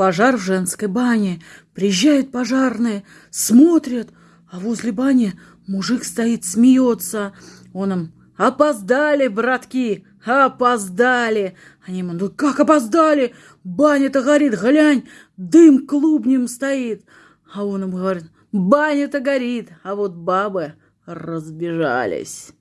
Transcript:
Пожар в женской бане. Приезжают пожарные, смотрят, а возле бани мужик стоит, смеется. Он им «Опоздали, братки, опоздали!» Они ему «Ну как опоздали? Баня-то горит, глянь, дым клубнем стоит!» А он им говорит «Баня-то горит, а вот бабы разбежались!»